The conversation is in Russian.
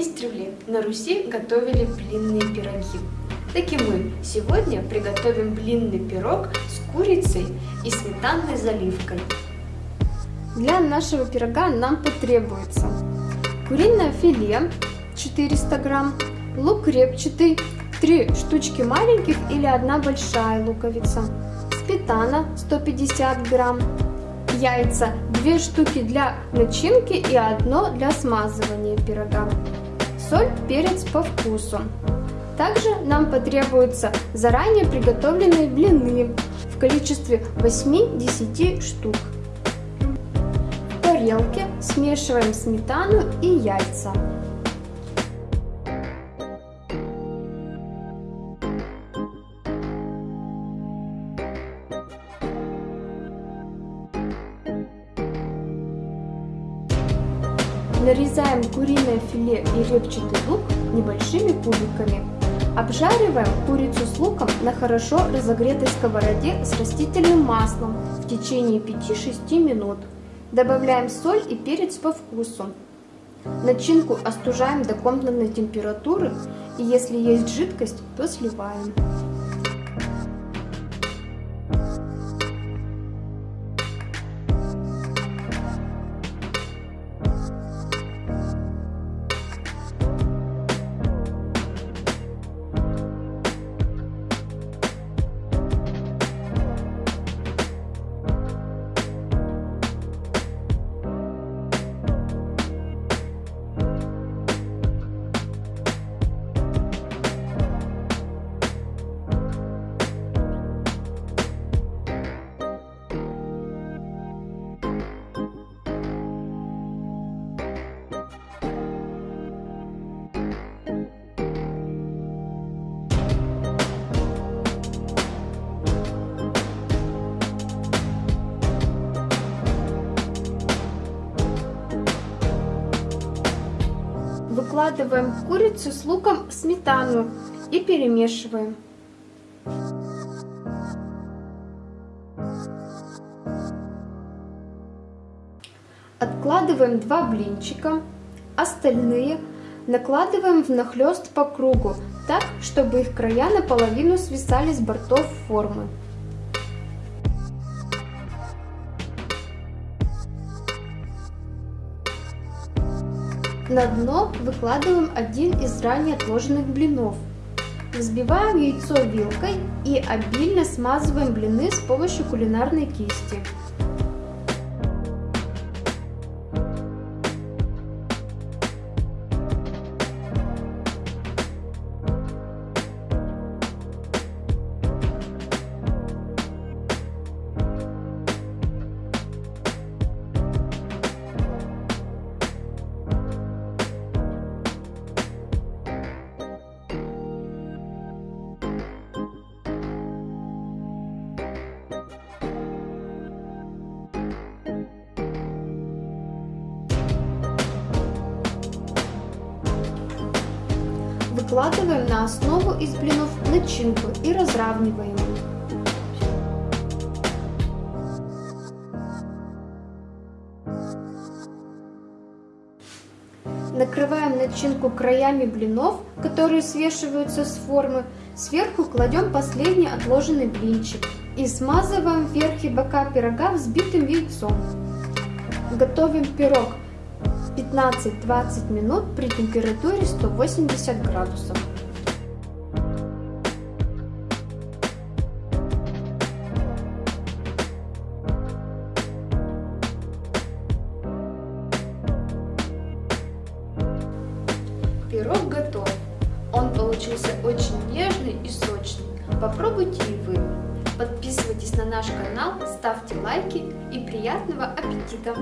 Издревле на Руси готовили блинные пироги. Так и мы сегодня приготовим блинный пирог с курицей и сметанной заливкой. Для нашего пирога нам потребуется куриное филе 400 грамм, лук репчатый, 3 штучки маленьких или одна большая луковица, сметана 150 грамм, яйца 2 штуки для начинки и одно для смазывания пирога соль, перец по вкусу. Также нам потребуются заранее приготовленные блины в количестве 8-10 штук. В тарелке смешиваем сметану и яйца. Нарезаем куриное филе и репчатый лук небольшими кубиками. Обжариваем курицу с луком на хорошо разогретой сковороде с растительным маслом в течение 5-6 минут. Добавляем соль и перец по вкусу. Начинку остужаем до комнатной температуры и если есть жидкость, то сливаем. Выкладываем курицу с луком сметану и перемешиваем. Откладываем два блинчика, остальные накладываем внахлёст по кругу, так, чтобы их края наполовину свисали с бортов формы. На дно выкладываем один из ранее отложенных блинов. Взбиваем яйцо вилкой и обильно смазываем блины с помощью кулинарной кисти. Выкладываем на основу из блинов начинку и разравниваем. Накрываем начинку краями блинов, которые свешиваются с формы. Сверху кладем последний отложенный блинчик и смазываем верх и бока пирога взбитым яйцом. Готовим пирог 15-20 минут при температуре 180 градусов. Пирог готов. Он получился очень нежный и сочный. Попробуйте и вы. Подписывайтесь на наш канал, ставьте лайки и приятного аппетита!